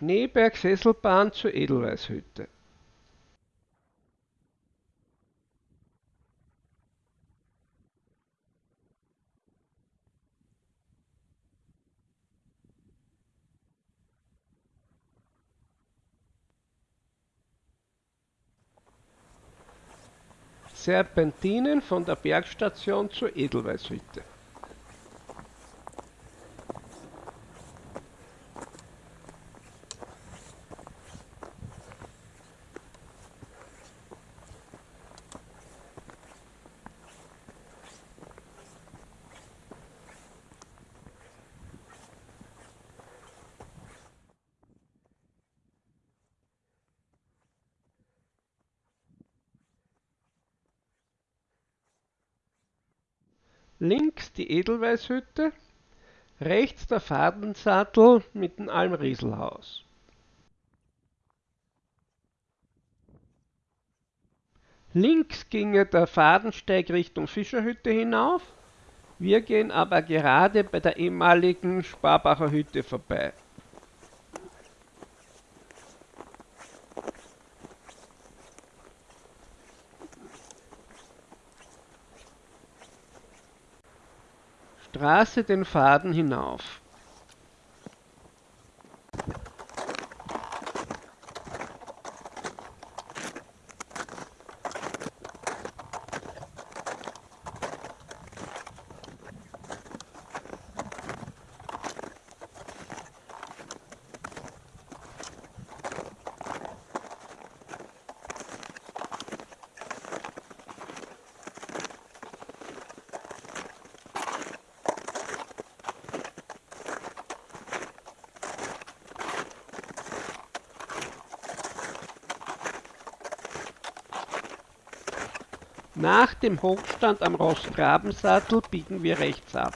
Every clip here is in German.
Schneeberg-Sesselbahn zur Edelweißhütte. Serpentinen von der Bergstation zur Edelweißhütte. Links die Edelweißhütte, rechts der Fadensattel mit dem Almrieselhaus. Links ginge der Fadensteig Richtung Fischerhütte hinauf, wir gehen aber gerade bei der ehemaligen Sparbacher Hütte vorbei. Straße den Faden hinauf. Nach dem Hochstand am Rossgrabensattel biegen wir rechts ab.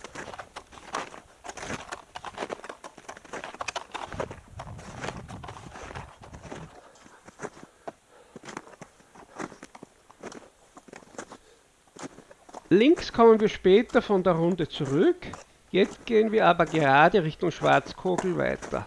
Links kommen wir später von der Runde zurück, jetzt gehen wir aber gerade Richtung Schwarzkogel weiter.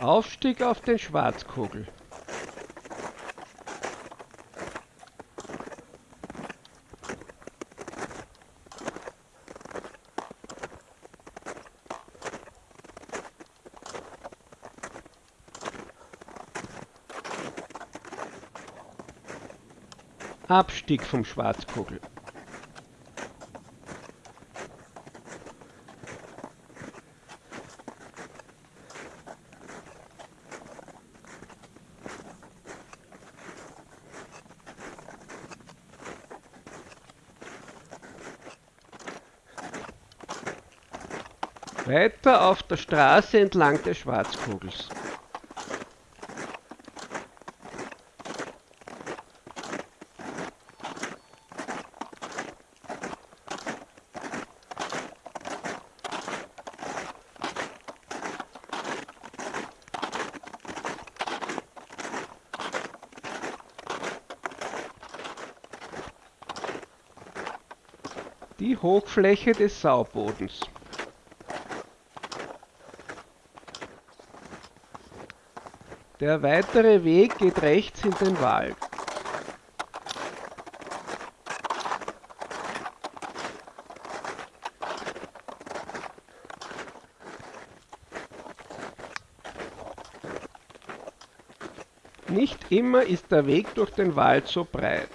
Aufstieg auf den Schwarzkogel. Abstieg vom Schwarzkogel. Weiter auf der Straße entlang des Schwarzkogels. Die Hochfläche des Saubodens. Der weitere Weg geht rechts in den Wald. Nicht immer ist der Weg durch den Wald so breit.